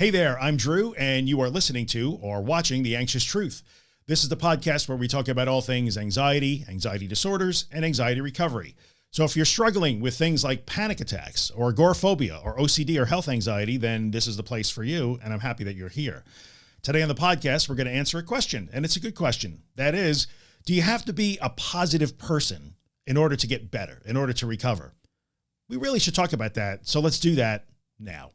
Hey there, I'm Drew and you are listening to or watching The Anxious Truth. This is the podcast where we talk about all things anxiety, anxiety disorders, and anxiety recovery. So if you're struggling with things like panic attacks or agoraphobia or OCD or health anxiety, then this is the place for you. And I'm happy that you're here. Today on the podcast, we're going to answer a question and it's a good question. That is, do you have to be a positive person in order to get better, in order to recover? We really should talk about that. So let's do that now.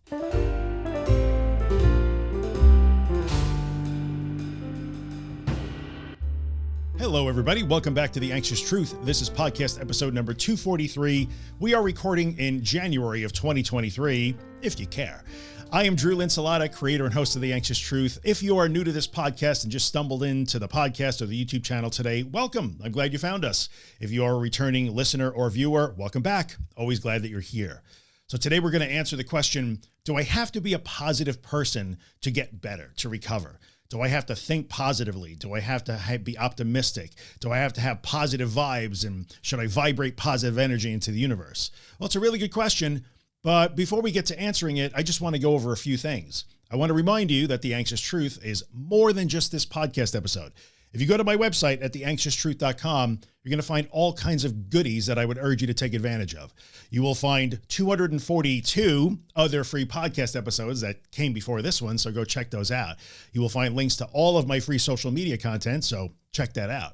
Hello, everybody. Welcome back to the anxious truth. This is podcast episode number 243. We are recording in January of 2023, if you care. I am Drew Linsalata, creator and host of the anxious truth. If you are new to this podcast and just stumbled into the podcast or the YouTube channel today, welcome. I'm glad you found us. If you are a returning listener or viewer, welcome back. Always glad that you're here. So today we're going to answer the question, do I have to be a positive person to get better, to recover? Do I have to think positively? Do I have to be optimistic? Do I have to have positive vibes and should I vibrate positive energy into the universe? Well, it's a really good question, but before we get to answering it, I just want to go over a few things. I want to remind you that the anxious truth is more than just this podcast episode. If you go to my website at theanxioustruth.com, you're going to find all kinds of goodies that I would urge you to take advantage of. You will find 242 other free podcast episodes that came before this one. So go check those out. You will find links to all of my free social media content. So check that out.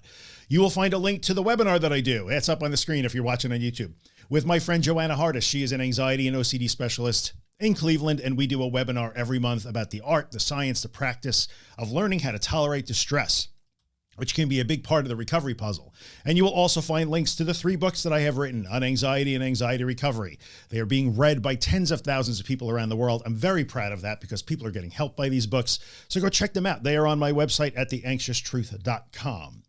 You will find a link to the webinar that I do. It's up on the screen if you're watching on YouTube with my friend Joanna Hardis. She is an anxiety and OCD specialist in Cleveland. And we do a webinar every month about the art, the science, the practice of learning how to tolerate distress which can be a big part of the recovery puzzle. And you will also find links to the three books that I have written on anxiety and anxiety recovery. They are being read by tens of thousands of people around the world. I'm very proud of that because people are getting help by these books. So go check them out. They are on my website at theanxioustruth.com.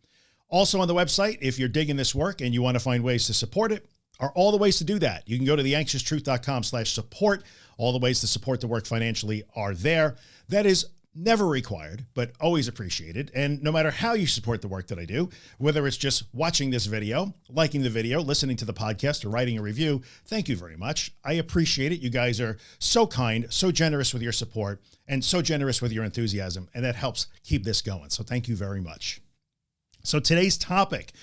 Also on the website, if you're digging this work and you want to find ways to support it, are all the ways to do that. You can go to theanxioustruth.com slash support. All the ways to support the work financially are there. That is never required, but always appreciated. And no matter how you support the work that I do, whether it's just watching this video, liking the video, listening to the podcast or writing a review, thank you very much. I appreciate it. You guys are so kind, so generous with your support and so generous with your enthusiasm. And that helps keep this going. So thank you very much. So today's topic,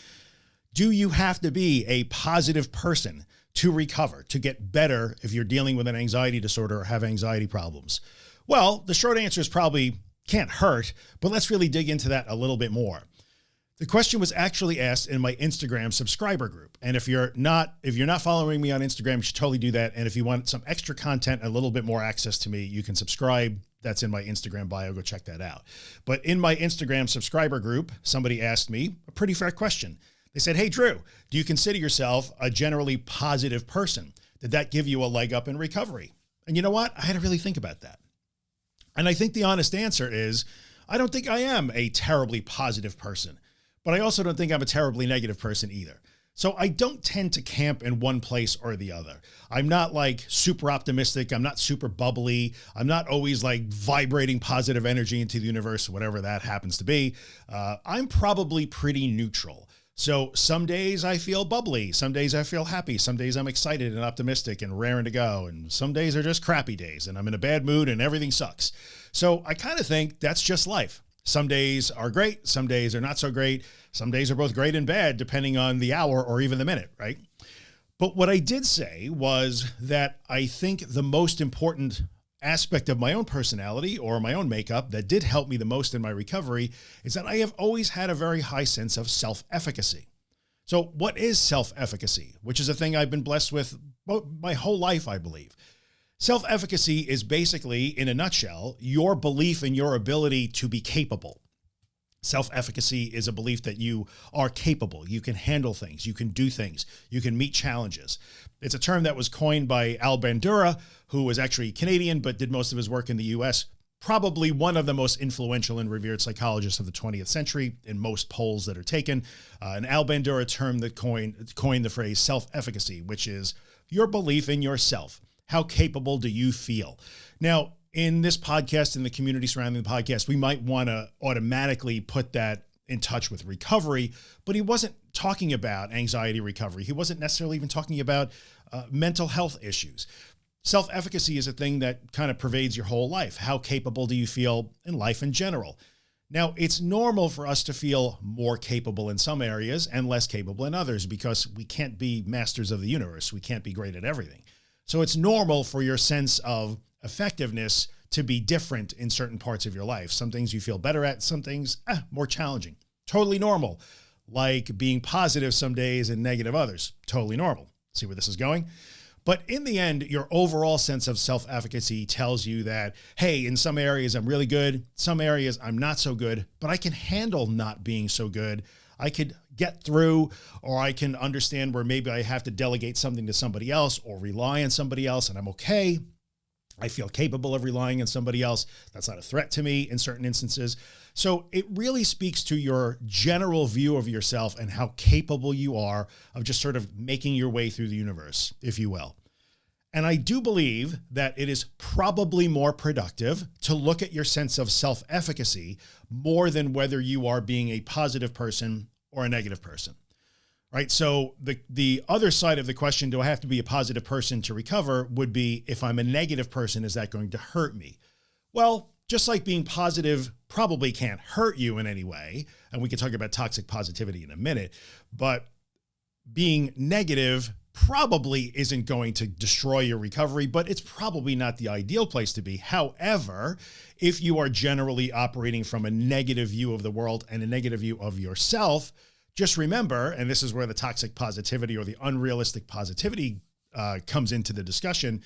do you have to be a positive person to recover, to get better if you're dealing with an anxiety disorder or have anxiety problems? Well, the short answer is probably can't hurt, but let's really dig into that a little bit more. The question was actually asked in my Instagram subscriber group. And if you're not, if you're not following me on Instagram, you should totally do that. And if you want some extra content, a little bit more access to me, you can subscribe. That's in my Instagram bio. Go check that out. But in my Instagram subscriber group, somebody asked me a pretty fair question. They said, Hey, Drew, do you consider yourself a generally positive person? Did that give you a leg up in recovery? And you know what? I had to really think about that. And I think the honest answer is, I don't think I am a terribly positive person, but I also don't think I'm a terribly negative person either. So I don't tend to camp in one place or the other. I'm not like super optimistic. I'm not super bubbly. I'm not always like vibrating positive energy into the universe, whatever that happens to be. Uh, I'm probably pretty neutral. So some days I feel bubbly. Some days I feel happy. Some days I'm excited and optimistic and raring to go. And some days are just crappy days and I'm in a bad mood and everything sucks. So I kind of think that's just life. Some days are great. Some days are not so great. Some days are both great and bad, depending on the hour or even the minute. Right. But what I did say was that I think the most important aspect of my own personality or my own makeup that did help me the most in my recovery is that I have always had a very high sense of self-efficacy. So what is self-efficacy, which is a thing I've been blessed with my whole life, I believe. Self-efficacy is basically in a nutshell, your belief in your ability to be capable. Self-efficacy is a belief that you are capable. You can handle things. You can do things. You can meet challenges. It's a term that was coined by Al Bandura, who was actually Canadian, but did most of his work in the US. Probably one of the most influential and revered psychologists of the 20th century in most polls that are taken. Uh, an Al Bandura term that coined, coined the phrase self-efficacy, which is your belief in yourself. How capable do you feel? Now, in this podcast in the community surrounding the podcast, we might want to automatically put that in touch with recovery, but he wasn't talking about anxiety recovery. He wasn't necessarily even talking about uh, mental health issues. self-efficacy is a thing that kind of pervades your whole life. How capable do you feel in life in general? Now it's normal for us to feel more capable in some areas and less capable in others because we can't be masters of the universe. We can't be great at everything. So it's normal for your sense of effectiveness to be different in certain parts of your life. Some things you feel better at, some things eh, more challenging, totally normal. Like being positive some days and negative others, totally normal. See where this is going? But in the end, your overall sense of self-efficacy tells you that, hey, in some areas I'm really good, some areas I'm not so good, but I can handle not being so good. I could get through, or I can understand where maybe I have to delegate something to somebody else or rely on somebody else and I'm okay. I feel capable of relying on somebody else. That's not a threat to me in certain instances. So it really speaks to your general view of yourself and how capable you are of just sort of making your way through the universe, if you will. And I do believe that it is probably more productive to look at your sense of self-efficacy more than whether you are being a positive person or a negative person right? So the, the other side of the question, do I have to be a positive person to recover would be if I'm a negative person, is that going to hurt me? Well, just like being positive probably can't hurt you in any way. And we can talk about toxic positivity in a minute, but being negative probably isn't going to destroy your recovery, but it's probably not the ideal place to be. However, if you are generally operating from a negative view of the world and a negative view of yourself, just remember, and this is where the toxic positivity or the unrealistic positivity uh, comes into the discussion.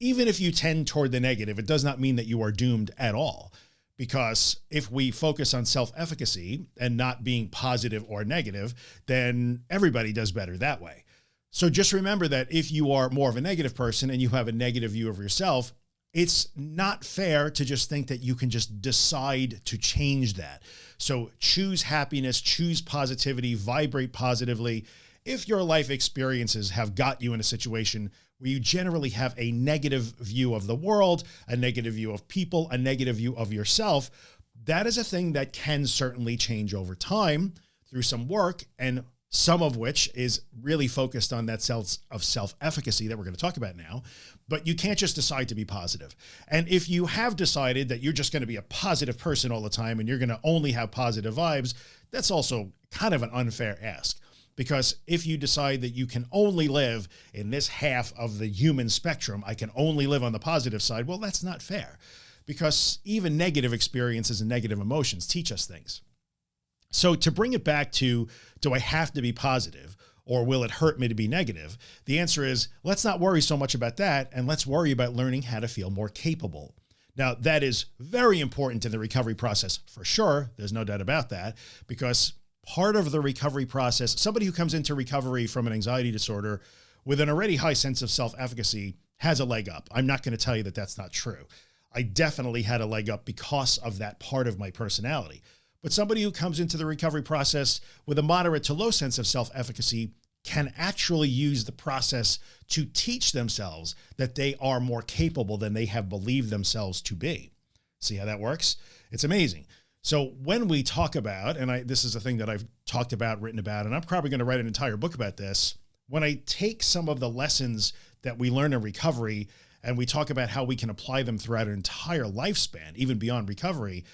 Even if you tend toward the negative, it does not mean that you are doomed at all. Because if we focus on self-efficacy and not being positive or negative, then everybody does better that way. So just remember that if you are more of a negative person and you have a negative view of yourself, it's not fair to just think that you can just decide to change that. So choose happiness, choose positivity, vibrate positively. If your life experiences have got you in a situation where you generally have a negative view of the world, a negative view of people, a negative view of yourself, that is a thing that can certainly change over time through some work and some of which is really focused on that sense of self-efficacy that we're going to talk about now. But you can't just decide to be positive. And if you have decided that you're just going to be a positive person all the time and you're going to only have positive vibes, that's also kind of an unfair ask. Because if you decide that you can only live in this half of the human spectrum, I can only live on the positive side. Well, that's not fair because even negative experiences and negative emotions teach us things. So to bring it back to, do I have to be positive or will it hurt me to be negative? The answer is let's not worry so much about that. And let's worry about learning how to feel more capable. Now that is very important in the recovery process for sure. There's no doubt about that because part of the recovery process, somebody who comes into recovery from an anxiety disorder with an already high sense of self-efficacy has a leg up. I'm not going to tell you that that's not true. I definitely had a leg up because of that part of my personality. But somebody who comes into the recovery process with a moderate to low sense of self-efficacy can actually use the process to teach themselves that they are more capable than they have believed themselves to be. See how that works? It's amazing. So when we talk about, and I, this is a thing that I've talked about, written about, and I'm probably going to write an entire book about this. When I take some of the lessons that we learn in recovery and we talk about how we can apply them throughout an entire lifespan, even beyond recovery,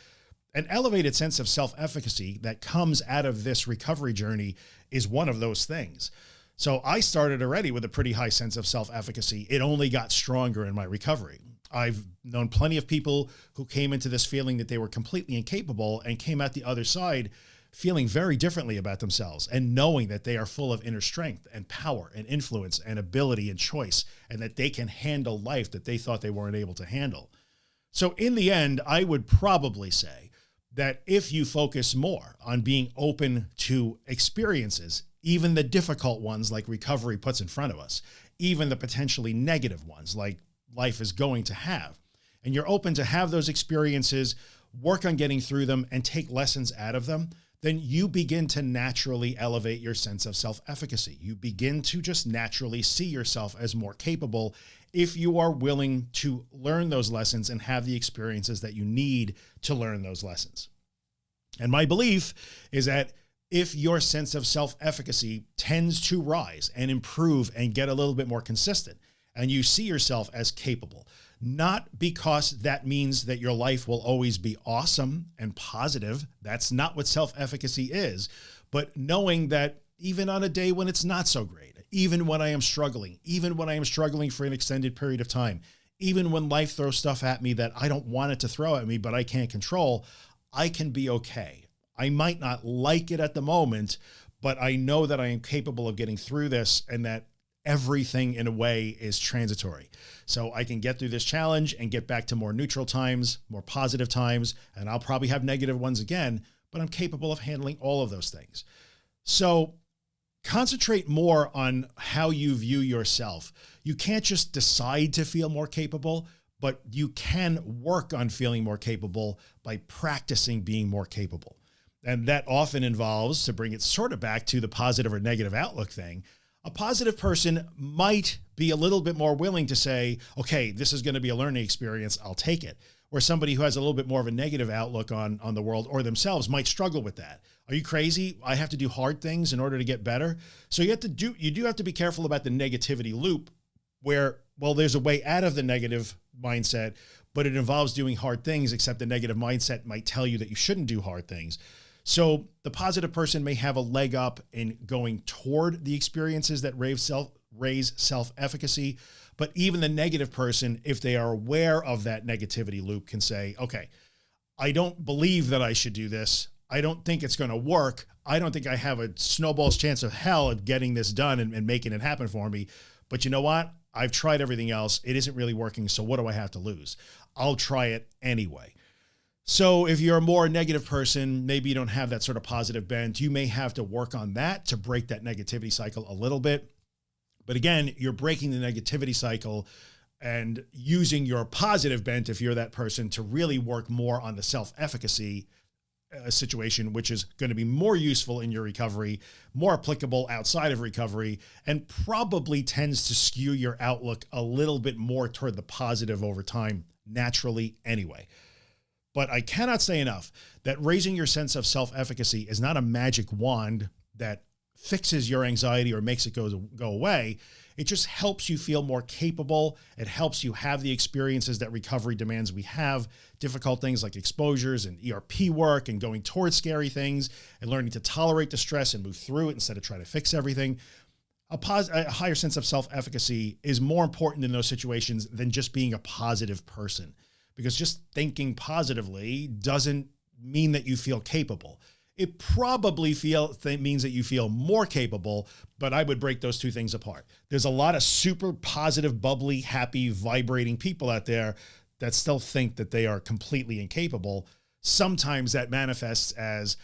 an elevated sense of self-efficacy that comes out of this recovery journey is one of those things. So I started already with a pretty high sense of self-efficacy. It only got stronger in my recovery. I've known plenty of people who came into this feeling that they were completely incapable and came out the other side feeling very differently about themselves and knowing that they are full of inner strength and power and influence and ability and choice and that they can handle life that they thought they weren't able to handle. So in the end, I would probably say that if you focus more on being open to experiences, even the difficult ones like recovery puts in front of us, even the potentially negative ones like life is going to have, and you're open to have those experiences, work on getting through them and take lessons out of them, then you begin to naturally elevate your sense of self-efficacy. You begin to just naturally see yourself as more capable if you are willing to learn those lessons and have the experiences that you need to learn those lessons. And my belief is that if your sense of self-efficacy tends to rise and improve and get a little bit more consistent, and you see yourself as capable, not because that means that your life will always be awesome and positive. That's not what self-efficacy is, but knowing that even on a day when it's not so great, even when I am struggling, even when I am struggling for an extended period of time, even when life throws stuff at me that I don't want it to throw at me, but I can't control, I can be okay. I might not like it at the moment, but I know that I am capable of getting through this and that everything in a way is transitory. So I can get through this challenge and get back to more neutral times, more positive times, and I'll probably have negative ones again, but I'm capable of handling all of those things. So concentrate more on how you view yourself. You can't just decide to feel more capable, but you can work on feeling more capable by practicing being more capable. And that often involves to bring it sort of back to the positive or negative outlook thing. A positive person might be a little bit more willing to say, okay, this is going to be a learning experience. I'll take it. Where somebody who has a little bit more of a negative outlook on, on the world or themselves might struggle with that. Are you crazy? I have to do hard things in order to get better. So you have to do, you do have to be careful about the negativity loop where, well, there's a way out of the negative mindset, but it involves doing hard things, except the negative mindset might tell you that you shouldn't do hard things. So the positive person may have a leg up in going toward the experiences that raise self raise self-efficacy. But even the negative person, if they are aware of that negativity loop can say, okay, I don't believe that I should do this. I don't think it's going to work. I don't think I have a snowball's chance of hell at getting this done and, and making it happen for me. But you know what? I've tried everything else. It isn't really working. So what do I have to lose? I'll try it anyway. So if you're a more negative person, maybe you don't have that sort of positive bent. You may have to work on that to break that negativity cycle a little bit. But again, you're breaking the negativity cycle and using your positive bent, if you're that person to really work more on the self-efficacy a situation which is going to be more useful in your recovery, more applicable outside of recovery, and probably tends to skew your outlook a little bit more toward the positive over time naturally anyway. But I cannot say enough that raising your sense of self-efficacy is not a magic wand that fixes your anxiety or makes it go, go away. It just helps you feel more capable. It helps you have the experiences that recovery demands we have, difficult things like exposures and ERP work and going towards scary things and learning to tolerate the stress and move through it instead of trying to fix everything. A, a higher sense of self-efficacy is more important in those situations than just being a positive person because just thinking positively doesn't mean that you feel capable it probably feel means that you feel more capable, but I would break those two things apart. There's a lot of super positive, bubbly, happy, vibrating people out there that still think that they are completely incapable. Sometimes that manifests as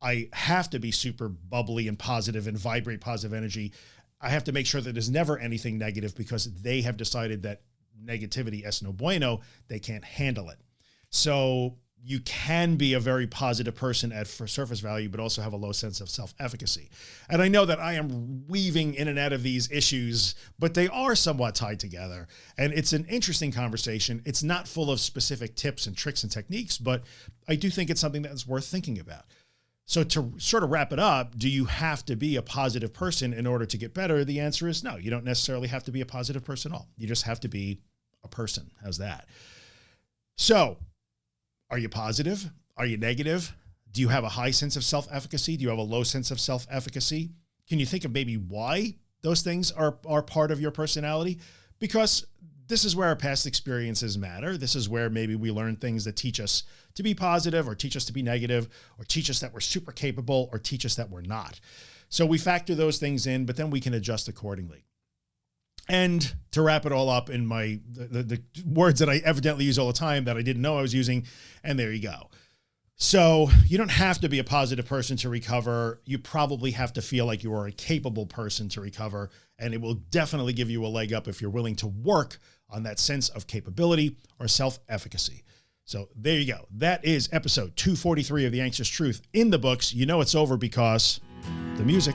I have to be super bubbly and positive and vibrate positive energy. I have to make sure that there's never anything negative because they have decided that negativity es no bueno, they can't handle it. So you can be a very positive person at for surface value, but also have a low sense of self-efficacy. And I know that I am weaving in and out of these issues, but they are somewhat tied together. And it's an interesting conversation. It's not full of specific tips and tricks and techniques, but I do think it's something that's worth thinking about. So to sort of wrap it up, do you have to be a positive person in order to get better? The answer is no, you don't necessarily have to be a positive person at all. You just have to be a person. How's that? So are you positive? Are you negative? Do you have a high sense of self-efficacy? Do you have a low sense of self-efficacy? Can you think of maybe why those things are, are part of your personality? Because this is where our past experiences matter. This is where maybe we learn things that teach us to be positive or teach us to be negative or teach us that we're super capable or teach us that we're not. So we factor those things in, but then we can adjust accordingly. And to wrap it all up in my, the, the, words that I evidently use all the time that I didn't know I was using. And there you go. So you don't have to be a positive person to recover. You probably have to feel like you are a capable person to recover. And it will definitely give you a leg up if you're willing to work on that sense of capability or self-efficacy. So there you go. That is episode 243 of The Anxious Truth in the books. You know, it's over because the music.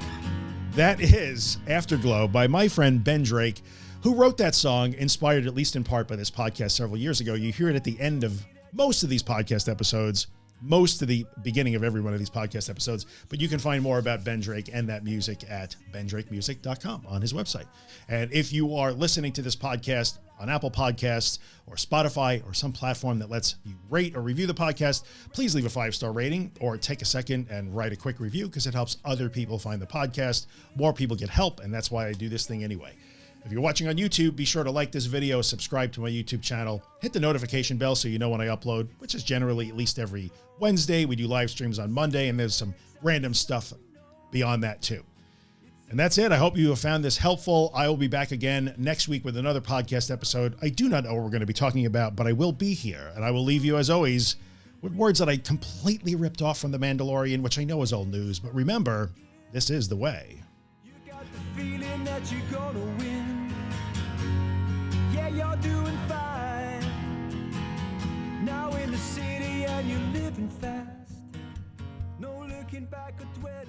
That is Afterglow by my friend Ben Drake, who wrote that song, inspired at least in part by this podcast several years ago. You hear it at the end of most of these podcast episodes. Most of the beginning of every one of these podcast episodes, but you can find more about Ben Drake and that music at bendrakemusic.com on his website. And if you are listening to this podcast on Apple Podcasts or Spotify or some platform that lets you rate or review the podcast, please leave a five star rating or take a second and write a quick review because it helps other people find the podcast. More people get help. And that's why I do this thing anyway. If you're watching on YouTube, be sure to like this video, subscribe to my YouTube channel, hit the notification bell so you know when I upload, which is generally at least every Wednesday. We do live streams on Monday and there's some random stuff beyond that too. And that's it. I hope you have found this helpful. I will be back again next week with another podcast episode. I do not know what we're going to be talking about, but I will be here and I will leave you as always with words that I completely ripped off from The Mandalorian, which I know is old news, but remember, this is the way. You're doing fine. Now in the city and you're living fast. No looking back at where